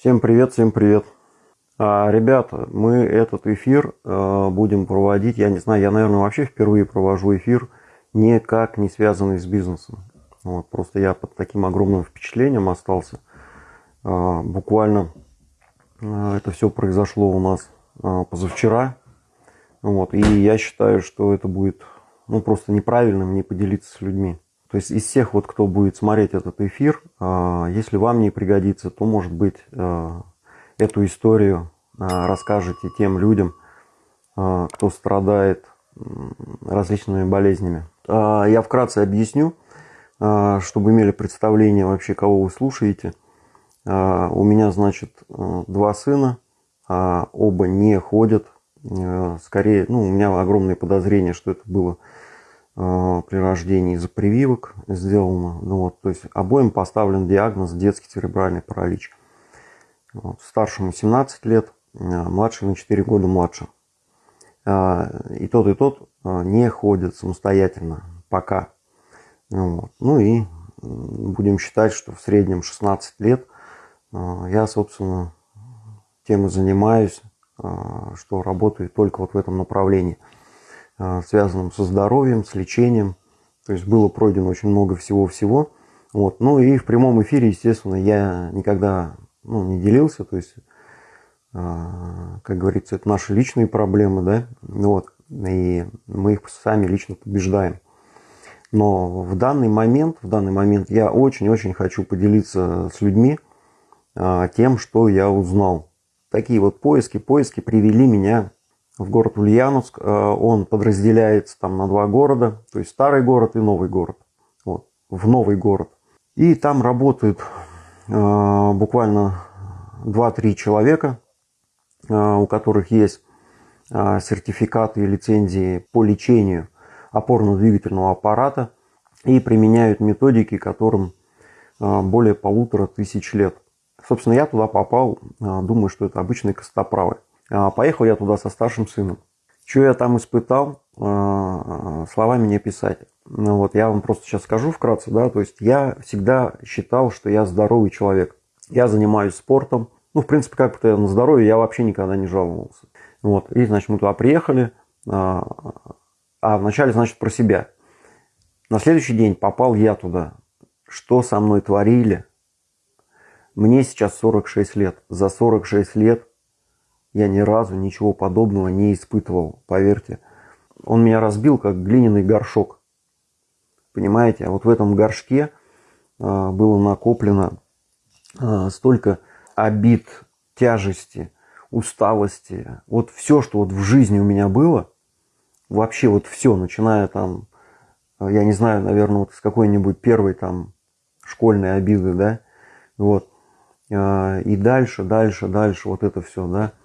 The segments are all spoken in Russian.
Всем привет, всем привет. А, ребята, мы этот эфир а, будем проводить, я не знаю, я, наверное, вообще впервые провожу эфир, никак не связанный с бизнесом. Вот, просто я под таким огромным впечатлением остался. А, буквально а, это все произошло у нас а, позавчера. Вот, и я считаю, что это будет ну, просто неправильным не поделиться с людьми. То есть из всех, вот, кто будет смотреть этот эфир, а, если вам не пригодится, то, может быть, а, эту историю а, расскажете тем людям, кто страдает различными болезнями. Я вкратце объясню, чтобы имели представление вообще, кого вы слушаете. У меня, значит, два сына, оба не ходят. Скорее, ну, у меня огромные подозрения, что это было Э, при рождении из-за прививок сделано. Ну, вот, то есть обоим поставлен диагноз детский церебральный паралич. Вот, старшему 17 лет, э, младший на 4 года младше. Э, и тот, и тот не ходят самостоятельно пока. Ну, вот. ну и будем считать, что в среднем 16 лет я, собственно, тем и занимаюсь, что работаю только вот в этом направлении – а, связанным со здоровьем, с лечением. То есть было пройдено очень много всего-всего. Вот. Ну и в прямом эфире, естественно, я никогда ну, не делился. То есть, а, как говорится, это наши личные проблемы, да, вот. И мы их сами лично побеждаем. Но в данный момент, в данный момент я очень-очень хочу поделиться с людьми а, тем, что я узнал. Такие вот поиски, поиски привели меня в город Ульяновск. Э, он подразделяется там на два города, то есть старый город и новый город. Вот, в новый город. И там работают э, буквально 2-3 человека, э, у которых есть сертификаты и лицензии по лечению опорно-двигательного аппарата и применяют методики, которым более полутора тысяч лет. Собственно, я туда попал, думаю, что это обычные костоправы. А, поехал я туда со старшим сыном. Что я там испытал, а, словами не писать. Ну вот я вам просто сейчас скажу вкратце, да, то есть я всегда считал, что я здоровый человек. Я занимаюсь спортом. Ну, в принципе, как-то на здоровье я вообще никогда не жаловался. Вот, и, значит, мы туда приехали, а, а вначале, значит, про себя. На следующий день попал я туда. Что со мной творили? Мне сейчас 46 лет. За 46 лет я ни разу ничего подобного не испытывал, поверьте. Он меня разбил, как глиняный горшок. Понимаете, а вот в этом горшке а, было накоплено а, столько обид, тяжести, усталости. Вот все, что вот в жизни у меня было, вообще вот все, начиная там, я не знаю, наверное, вот с какой-нибудь первой там школьной обиды, да, вот, и дальше, дальше, дальше вот это все, да, а,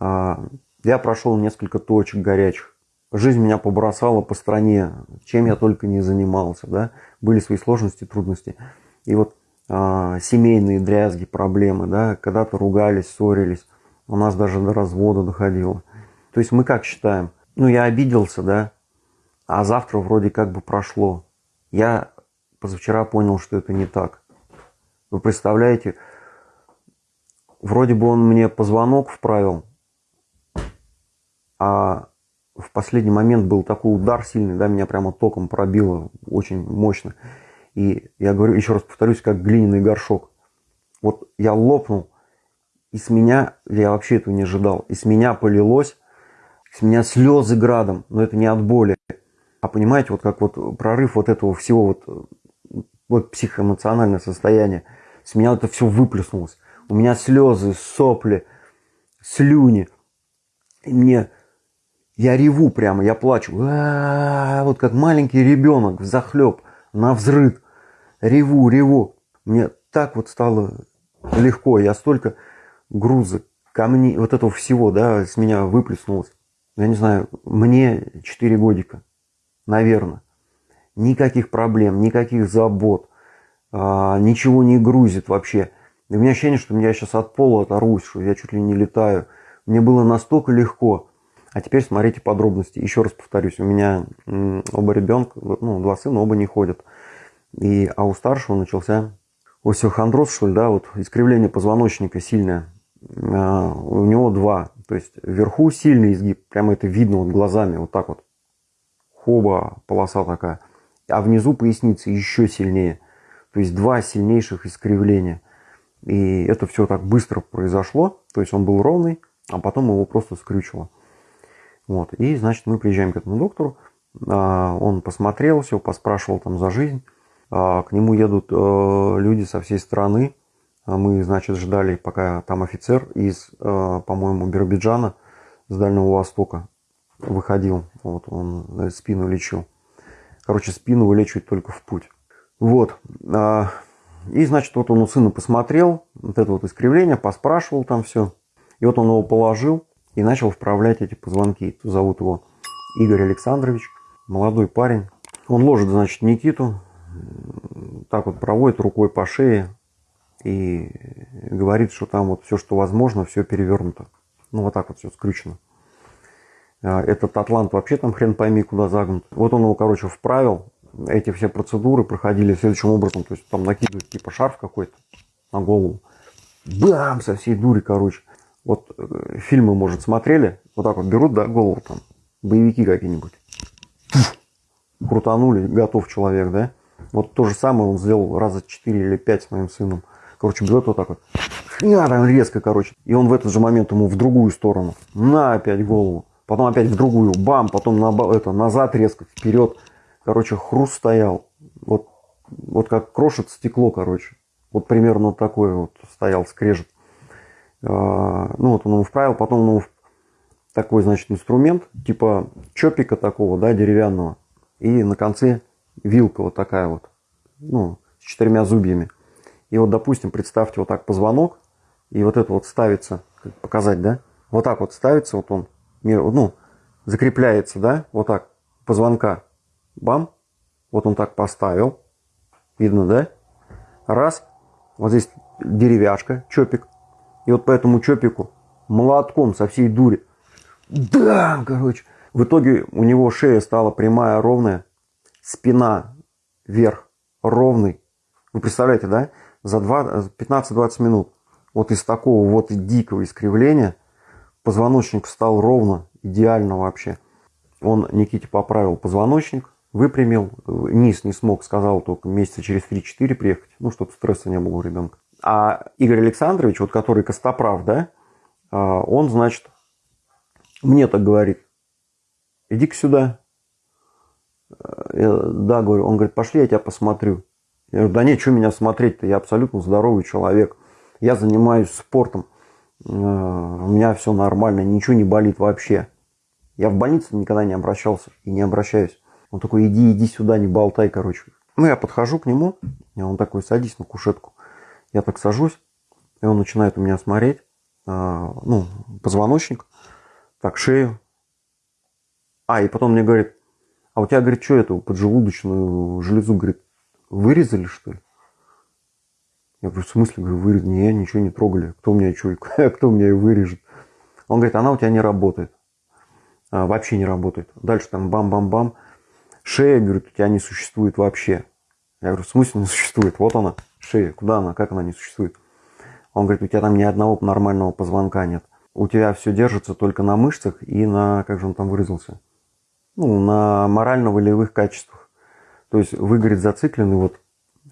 я прошел несколько точек горячих. Жизнь меня побросала по стране, чем я только не занимался, да, были свои сложности, трудности. И вот а, семейные дрязги, проблемы, да, когда-то ругались, ссорились, у нас даже до развода доходило. То есть мы как считаем? Ну, я обиделся, да, а завтра вроде как бы прошло. Я позавчера понял, что это не так. Вы представляете, вроде бы он мне позвонок вправил, а в последний момент был такой удар сильный, да, меня прямо током пробило очень мощно. И я говорю, еще раз повторюсь, как глиняный горшок. Вот я лопнул, и с меня, я вообще этого не ожидал, и с меня полилось, с меня слезы градом, но это не от боли. А понимаете, вот как вот прорыв вот этого всего, вот, вот психоэмоциональное состояние, с меня это все выплеснулось. У меня слезы, сопли, слюни. И мне я реву прямо, я плачу. А -а -а, вот как маленький ребенок, захлеб, на взрыв. Реву, реву. Мне так вот стало легко. Я столько груза, камней, вот этого всего, да, с меня выплеснулось. Я не знаю, мне 4 годика, наверное. Никаких проблем, никаких забот. А, ничего не грузит вообще. И у меня ощущение, что я сейчас от пола оторвусь, что я чуть ли не летаю. Мне было настолько легко. А теперь смотрите подробности. Еще раз повторюсь, у меня оба ребенка, ну, два сына, оба не ходят. И, а у старшего начался остеохондроз, что ли, да, вот искривление позвоночника сильное. А, у него два. То есть вверху сильный изгиб, прямо это видно вот глазами, вот так вот. Хоба, полоса такая. А внизу поясницы еще сильнее. То есть два сильнейших искривления. И это все так быстро произошло. То есть он был ровный, а потом его просто скрючило. Вот. И, значит, мы приезжаем к этому доктору. А, он посмотрел все, поспрашивал там за жизнь. А, к нему едут э, люди со всей страны. А мы, значит, ждали, пока там офицер из, э, по-моему, Биробиджана, с Дальнего Востока выходил. Вот он спину лечил. Короче, спину вылечивать только в путь. Вот. И, значит, вот он у сына посмотрел, вот это вот искривление, поспрашивал там все. И вот он его положил и начал вправлять эти позвонки. Зовут его Игорь Александрович, молодой парень. Он ложит, значит, Никиту, так вот проводит рукой по шее и говорит, что там вот все, что возможно, все перевернуто. Ну, вот так вот все скрючено. А, этот атлант вообще там хрен пойми куда загнут. Вот он его, короче, вправил. Эти все процедуры проходили следующим образом. То есть там накидывают типа шарф какой-то на голову. Бам! Со всей дури, короче. Вот э, фильмы, может, смотрели. Вот так вот берут, да, голову там. Боевики какие-нибудь. Крутанули, готов человек, да? Вот то же самое он сделал раза 4 или 5 с моим сыном. Короче, берет вот так вот. Хня, там резко, короче. И он в этот же момент ему в другую сторону. На опять голову. Потом опять в другую. Бам. Потом на, это, назад резко, вперед. Короче, хруст стоял. Вот, вот как крошит стекло, короче. Вот примерно вот такой вот стоял скрежет. А, ну вот он его вправил. Потом он его такой, значит, инструмент. Типа чопика такого, да, деревянного. И на конце вилка вот такая вот. Ну, с четырьмя зубьями. И вот, допустим, представьте вот так позвонок, и вот это вот ставится, как показать, да? Вот так вот ставится, вот он, ну, закрепляется, да, вот так, позвонка, бам, вот он так поставил, видно, да? Раз, вот здесь деревяшка, чопик, и вот по этому чопику молотком со всей дури, да, короче, в итоге у него шея стала прямая, ровная, спина вверх, ровный. Вы представляете, да? за 15-20 минут вот из такого вот дикого искривления позвоночник встал ровно, идеально вообще. Он Никите поправил позвоночник, выпрямил, низ не смог, сказал только месяца через 3-4 приехать, ну, чтобы стресса не было у ребенка. А Игорь Александрович, вот который Костоправ, да, а, он, значит, мне так говорит, иди-ка сюда. Я, да, говорю, он говорит, пошли, я тебя посмотрю. Я говорю, да нет, что меня смотреть-то, я абсолютно здоровый человек. Я занимаюсь спортом, э, у меня все нормально, ничего не болит вообще. Я в больнице никогда не обращался и не обращаюсь. Он такой, иди, иди сюда, не болтай, короче. Ну, я подхожу к нему, и он такой, садись на кушетку. Я так сажусь, и он начинает у меня смотреть, э, ну, позвоночник, так, шею. А, и потом мне говорит, а у тебя, говорит, что это, поджелудочную железу, говорит, вырезали, что ли? Я говорю, в смысле, говорю, вырезали? Не, ничего не трогали. Кто у меня что, кто у меня ее вырежет? Он говорит, она у тебя не работает. А, вообще не работает. Дальше там бам-бам-бам. Шея, говорит, у тебя не существует вообще. Я говорю, в смысле не существует? Вот она, шея. Куда она? Как она не существует? Он говорит, у тебя там ни одного нормального позвонка нет. У тебя все держится только на мышцах и на, как же он там выразился, ну, на морально-волевых качествах. То есть вы, говорит, зациклены, вот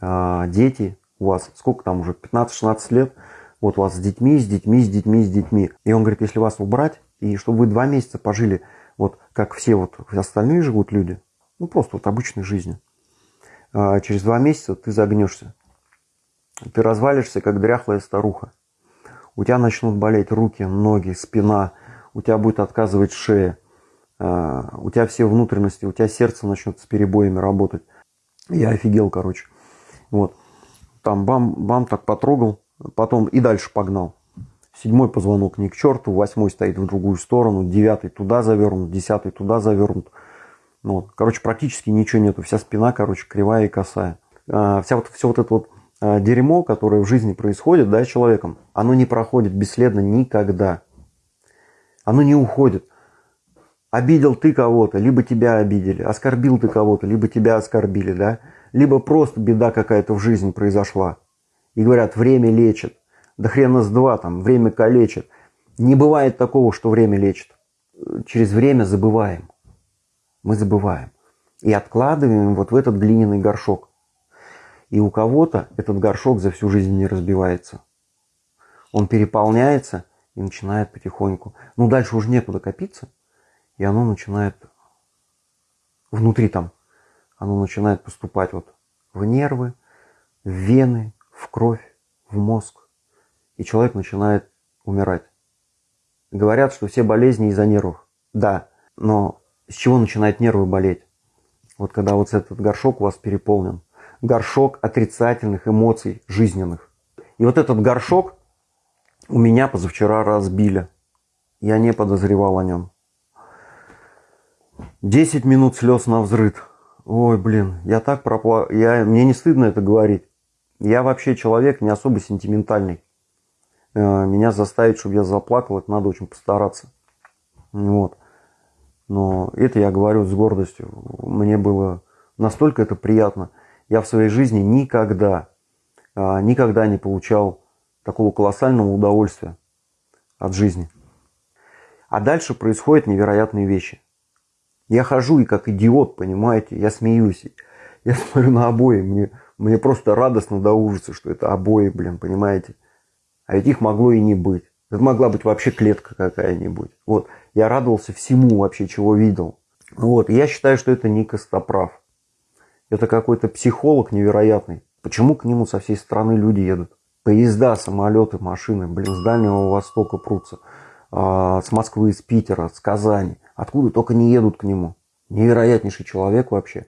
а, дети у вас, сколько там уже, 15-16 лет, вот у вас с детьми, с детьми, с детьми, с детьми. И он говорит, если вас убрать, и чтобы вы два месяца пожили, вот как все вот остальные живут люди, ну просто вот обычной жизнью, а, через два месяца ты загнешься. Ты развалишься, как дряхлая старуха. У тебя начнут болеть руки, ноги, спина, у тебя будет отказывать шея а, у тебя все внутренности, у тебя сердце начнет с перебоями работать. Я офигел, короче. Вот. Там бам-бам так потрогал, потом и дальше погнал. Седьмой позвонок не к черту, восьмой стоит в другую сторону, девятый туда завернут, десятый туда завернут. Ну вот. Короче, практически ничего нету. Вся спина, короче, кривая и косая. А, вся вот, все вот это вот дерьмо, которое в жизни происходит, да, человеком, оно не проходит бесследно никогда. Оно не уходит. Обидел ты кого-то, либо тебя обидели. Оскорбил ты кого-то, либо тебя оскорбили, да? Либо просто беда какая-то в жизни произошла. И говорят, время лечит. Да хрена с два там, время калечит. Не бывает такого, что время лечит. Через время забываем. Мы забываем. И откладываем вот в этот глиняный горшок. И у кого-то этот горшок за всю жизнь не разбивается. Он переполняется и начинает потихоньку. Ну, дальше уже некуда копиться. И оно начинает внутри там, оно начинает поступать вот в нервы, в вены, в кровь, в мозг. И человек начинает умирать. Говорят, что все болезни из-за нервов. Да, но с чего начинают нервы болеть? Вот когда вот этот горшок у вас переполнен. Горшок отрицательных эмоций жизненных. И вот этот горшок у меня позавчера разбили. Я не подозревал о нем. 10 минут слез на взрыд. Ой, блин, я так пропла... Я... Мне не стыдно это говорить. Я вообще человек не особо сентиментальный. Э, меня заставить, чтобы я заплакал, это надо очень постараться. Вот. Но это я говорю с гордостью. Мне было настолько это приятно. Я в своей жизни никогда, а, никогда не получал такого колоссального удовольствия от жизни. А дальше происходят невероятные вещи. Я хожу и как идиот, понимаете, я смеюсь. Я смотрю на обои, мне, мне просто радостно до ужаса, что это обои, блин, понимаете. А ведь их могло и не быть. Это могла быть вообще клетка какая-нибудь. Вот. Я радовался всему вообще, чего видел. Вот. я считаю, что это не Костоправ. Это какой-то психолог невероятный. Почему к нему со всей страны люди едут? Поезда, самолеты, машины, блин, с Дальнего Востока прутся. А, с Москвы, с Питера, с Казани. Откуда только не едут к нему. Невероятнейший человек вообще.